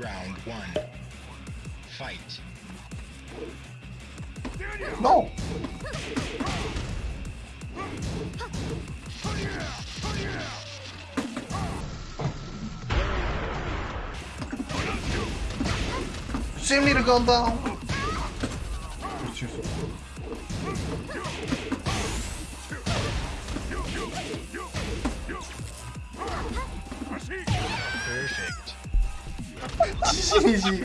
Round one. Fight. No! Send me the gun down! Perfect. 谢谢你。